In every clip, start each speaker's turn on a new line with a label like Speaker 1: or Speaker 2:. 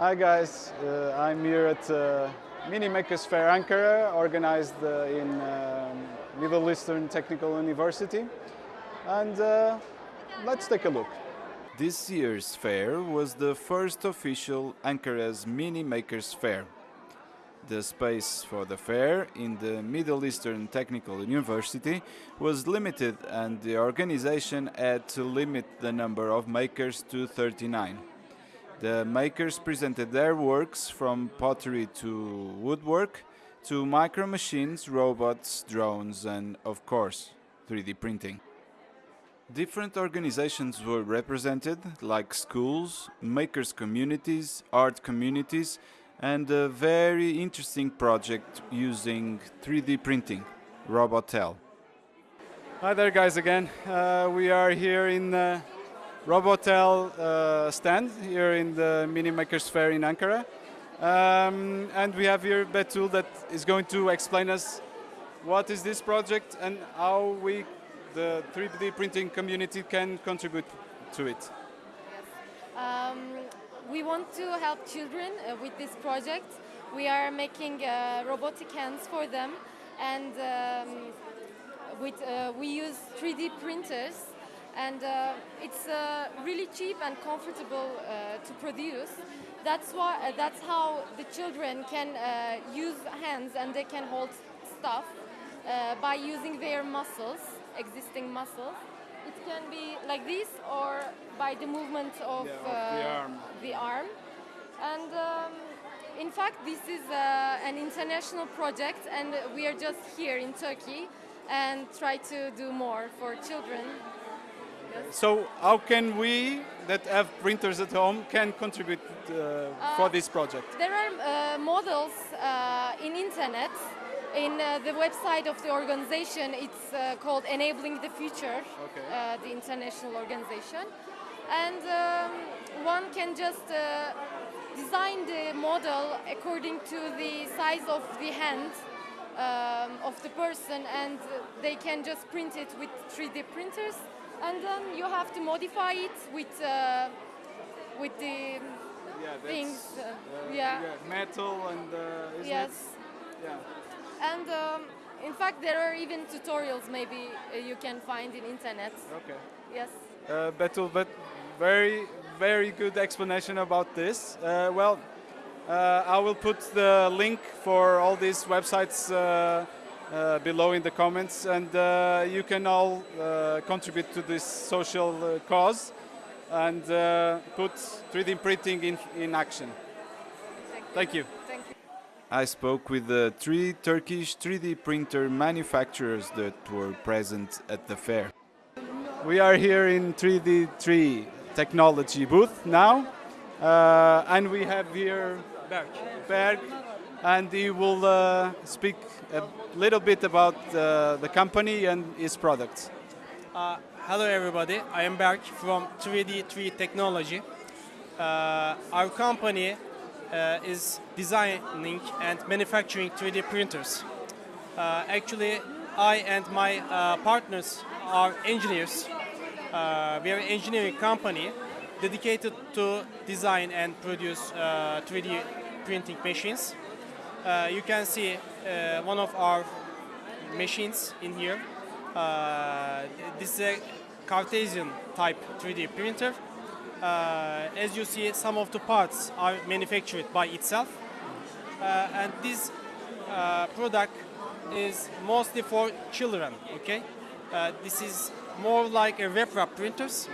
Speaker 1: Hi guys, uh, I'm here at uh, Mini Makers Fair Ankara, organized uh, in um, Middle Eastern Technical University. And uh, let's take a look.
Speaker 2: This year's fair was the first official Ankara's Mini Makers Fair. The space for the fair in the Middle Eastern Technical University was limited and the organization had to limit the number of makers to 39. The makers presented their works from pottery to woodwork to micro machines, robots, drones and of course 3D printing. Different organizations were represented like schools, makers communities, art communities and a very interesting project using 3D printing, Robotel.
Speaker 1: Hi there guys again. Uh, we are here in uh, Robotel uh, stand here in the Mini Makers Fair in Ankara. Um, and we have here Betul that is going to explain us what is this project and how we, the 3D printing community, can contribute to it.
Speaker 3: Um, we want to help children uh, with this project. We are making uh, robotic hands for them and um, with, uh, we use 3D printers and uh, it's uh, really cheap and comfortable uh, to produce. That's why uh, that's how the children can uh, use hands and they can hold stuff uh, by using their muscles, existing muscles. It can be like this or by the movement of,
Speaker 1: Yeah, of the arm.
Speaker 3: the arm. And um, in fact, this is uh, an international project, and we are just here in Turkey and try to do more for children.
Speaker 1: So how can we that have printers at home can contribute uh, for this project?
Speaker 3: There are uh, models uh, in internet. In uh, the website of the organization, it's uh, called Enabling the Future,
Speaker 1: Okay.
Speaker 3: uh, the international organization. And um, one can just uh, design the model according to the size of the hand um, of the person, and they can just print it with 3D printers. And then you have to modify it with uh, with the
Speaker 1: Yeah,
Speaker 3: things. uh,
Speaker 1: uh,
Speaker 3: yeah.
Speaker 1: metal and uh,
Speaker 3: Yes.
Speaker 1: It? Yeah.
Speaker 3: And um, in fact, there are even tutorials maybe uh, you can find in internet.
Speaker 1: Okay.
Speaker 3: Yes.
Speaker 1: Uh, Betul, but very, very good explanation about this. Uh, well, I will put the link for all these websites uh, uh, below in the comments, and uh, you can all uh, contribute to this social uh, cause and uh, put 3D printing in, in action. Thank you.
Speaker 3: Thank you.
Speaker 2: I spoke with the three Turkish 3D printer manufacturers that were present at the fair.
Speaker 1: We are here in 3D3 technology booth now, uh, and we have here Berk. Berk, and he will uh, speak a little bit about uh, the company and its products.
Speaker 4: Uh, hello everybody, I am Berk from 3D3 Technology. Uh, our company uh, is designing and manufacturing 3D printers. Uh, actually, I and my partners are engineers. We are an engineering company dedicated to design and produce uh, 3D printing machines. Uh, you can see uh, one of our machines in here. Uh, this is a Cartesian type 3D printer. Uh, as you see, some of the parts are manufactured by itself. Uh, and this uh, product is mostly for children, okay? This is more like a RepRap printers.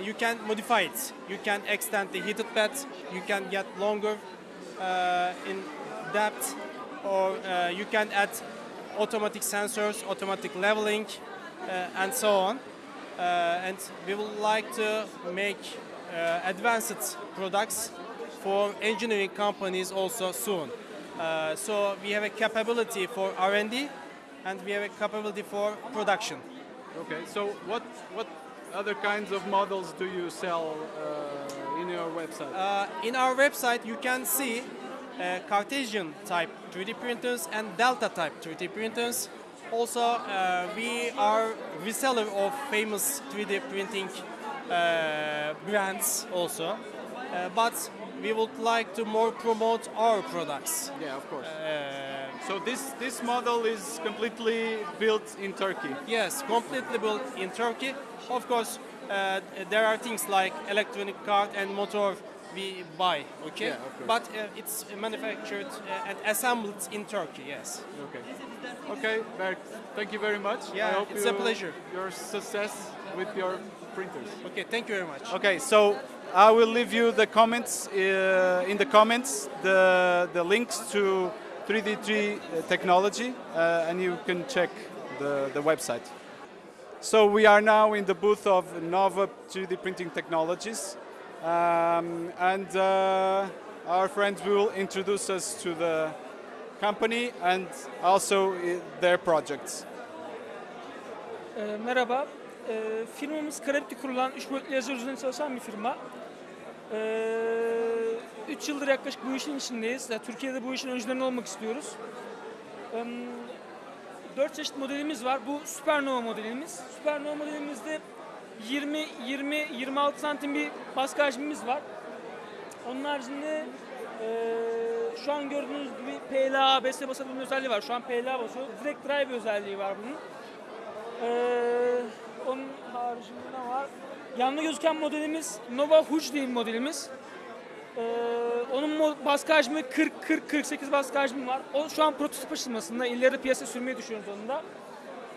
Speaker 4: You can modify it. You can extend the heated bed. You can get longer in depth, or uh, you can add automatic sensors, automatic leveling, uh, and so on. Uh, and we would like to make uh, advanced products for engineering companies also soon. Uh, so we have a capability for R&D, and we have a capability for production.
Speaker 1: Okay, so what what other kinds of models do you sell uh, your website?
Speaker 4: Uh, in our website, you can see uh, Cartesian type 3D printers and Delta type 3D printers. Also, uh, we are reseller of famous 3D printing uh, brands also. uh, but we would like to more promote our products.
Speaker 1: Yeah, of course.
Speaker 4: Uh,
Speaker 1: So this this model is completely built in Turkey.
Speaker 4: yes, completely built in Turkey. Of course, uh, there are things like electronic card and motor we buy, okay?
Speaker 1: Yeah,
Speaker 4: but uh, it's manufactured uh, and assembled in Turkey, yes.
Speaker 1: Okay. Okay, Berk, thank you very much.
Speaker 4: Yeah,
Speaker 1: I hope
Speaker 4: it's a pleasure.
Speaker 1: Your success with your printers.
Speaker 4: Okay, thank you very much.
Speaker 1: Okay, so I will leave you the comments uh, in the comments the the links to 3D3 uh, technology, uh, and you can check the the website. So we are now in the booth of Nova 3D printing technologies, um, and uh, our friends will introduce us to the company and also uh, their projects.
Speaker 5: Ee, merhaba. Ee, firmamız Karabük'te kurulan 3 boyutlu yazı üzerine çalışan bir firma. 3 yıldır yaklaşık bu işin içindeyiz. Yani Türkiye'de bu işin öncülerinde olmak istiyoruz. 4 çeşit modelimiz var. Bu Supernova modelimiz. Supernova modelimizde 20 20 26 santim bir baskı hacmimiz var. Onun haricinde eee, şu an gördüğünüz gibi PLA, ABS basabilme özelliği var. Şu an PLA basıyor. Direct drive özelliği var bunun. Ee, onun haricinde ne var? Yanlı gözüken modelimiz Nova Huge diye modelimiz. Ee, onun baskı hacmi 40-40-48 baskı hacmi var. O şu an prototip aşamasında. İleride piyasaya sürmeyi düşünüyoruz onu da.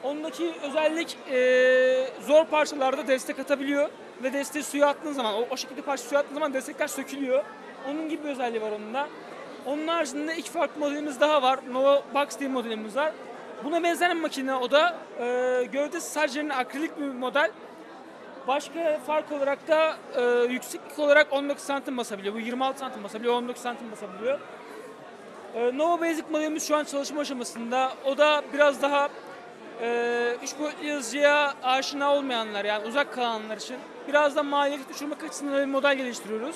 Speaker 5: Ondaki özellik e, zor parçalarda destek atabiliyor ve desteği suya attığın zaman, o, o şekilde parça suya attığın zaman destekler sökülüyor. Onun gibi bir özelliği var onun da. Onun haricinde iki farklı modelimiz daha var. Nova Box diye modelimiz var. Buna benzer bir makine o da. E, gövdesi sadece akrilik bir model. Başka fark olarak da e, yükseklik olarak 19 santim basabiliyor. Bu 26 santim basabiliyor, 19 santim basabiliyor. E, Nova Basic modelimiz şu an çalışma aşamasında. O da biraz daha e, üç boyutlu yazıcıya aşina olmayanlar yani uzak kalanlar için biraz da maliyeti düşürmek açısından bir model geliştiriyoruz.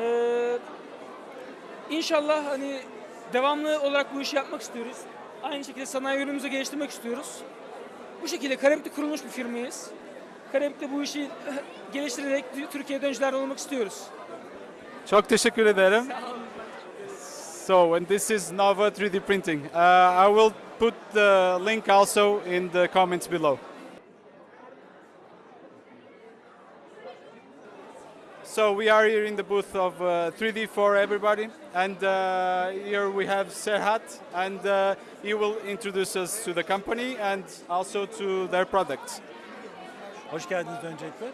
Speaker 5: E, İnşallah hani devamlı olarak bu işi yapmak istiyoruz. Aynı şekilde sanayi ürünümüzü geliştirmek istiyoruz. Bu şekilde Karabük'te kurulmuş bir firmayız. Karabük'te bu işi geliştirerek Türkiye'de öncülerden olmak istiyoruz.
Speaker 1: Çok teşekkür ederim. So, and this is Nova 3D printing. Uh, I will put the link also in the comments below. So we are here in the booth of uh, 3D for everybody, and uh, here we have Serhat, and uh, he will introduce us to the company and also to their products.
Speaker 6: Hoş geldiniz öncelikle.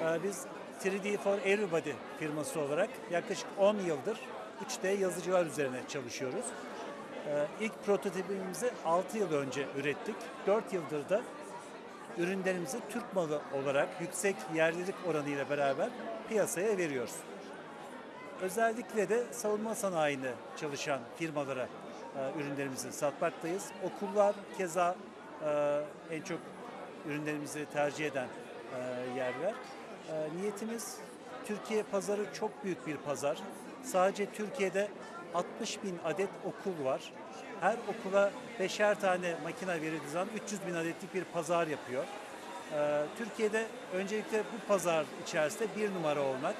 Speaker 6: Ee, Biz 3D for Everybody firması olarak yaklaşık 10 yıldır 3D yazıcılar üzerine çalışıyoruz. Ee, İlk prototipimizi 6 yıl önce ürettik. 4 yıldır da ürünlerimizi Türk malı olarak yüksek yerlilik oranıyla beraber piyasaya veriyoruz. Özellikle de savunma sanayinde çalışan firmalara e, ürünlerimizi satmaktayız. Okullar keza e, en çok ürünlerimizi tercih eden e, yerler. E, niyetimiz Türkiye pazarı çok büyük bir pazar. Sadece Türkiye'de 60 bin adet okul var. Her okula beşer tane makine verildiği zaman 300 bin adetlik bir pazar yapıyor. E, Türkiye'de öncelikle bu pazar içerisinde bir numara olmak,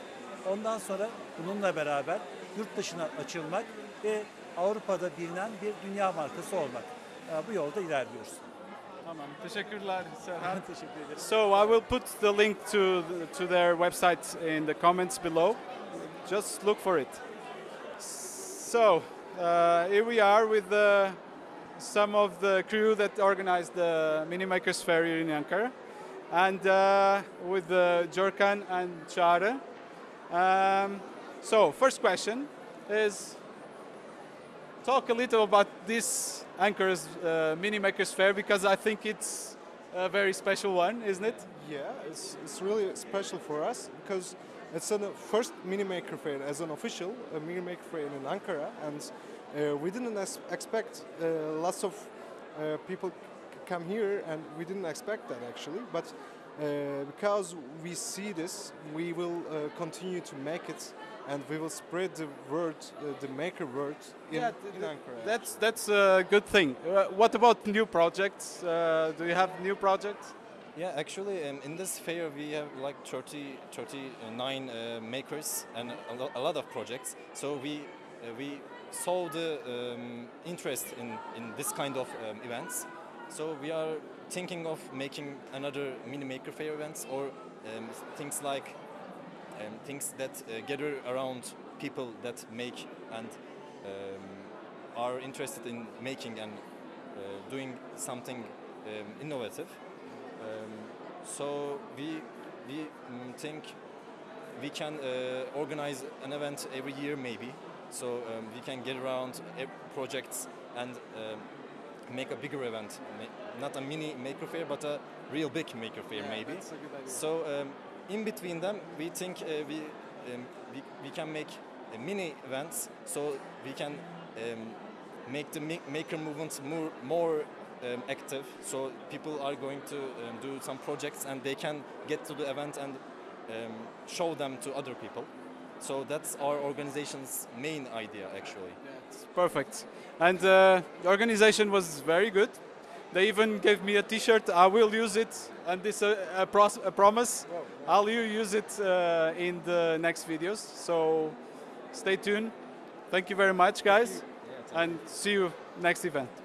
Speaker 6: ondan sonra bununla beraber yurt dışına açılmak ve Avrupa'da bilinen bir dünya markası olmak. E, bu yolda ilerliyoruz.
Speaker 1: Tamam, teşekkürler Serhat.
Speaker 6: Teşekkür ederim.
Speaker 1: So I will put the link to to their website in the comments below. Just look for it. So uh, here we are with the, some of the crew that organized the Mini Makers Fair in Ankara, and uh, with uh, Jorkan and Çağrı. Um, so first question is talk a little about this Ankara's uh, Mini Makers Fair because I think it's a very special one, isn't it?
Speaker 7: Yeah, it's, it's really special for us because it's the first mini maker fair as an official a mini maker fair in Ankara, and uh, we didn't expect uh, lots of uh, people come here, and we didn't expect that actually. But uh, because we see this, we will uh, continue to make it, and we will spread the word, uh, the maker word in,
Speaker 1: Yeah,
Speaker 7: in Ankara.
Speaker 1: That's that's a good thing. Uh, what about new projects? Uh, do you have new projects?
Speaker 8: Yeah, actually, um, in this fair we have like 30, 39 uh, makers and a, lo- a lot of projects. So we uh, we saw the um, interest in, in this kind of um, events. So we are thinking of making another mini maker fair events or um, things like um, things that uh, gather around people that make and um, are interested in making and uh, doing something um, innovative. Um, so we we mm, think we can uh, organize an event every year maybe. So um, we can get around projects and make a bigger event, not a mini maker fair, but a real big maker fair maybe.
Speaker 1: A good idea.
Speaker 8: So um, in between them, we think uh, we, um, we we can make uh, mini events, so we can um, make the ma- maker movement more more um, active. So people are going to um, do some projects, and they can get to the event and um, show them to other people. So that's our organization's main idea, actually.
Speaker 1: It's perfect. And uh, the organization was very good. They even gave me a T-shirt. I will use it, and this uh, a, a promise. I'll use it uh, in the next videos. So stay tuned. Thank you very much, guys, and see you next event.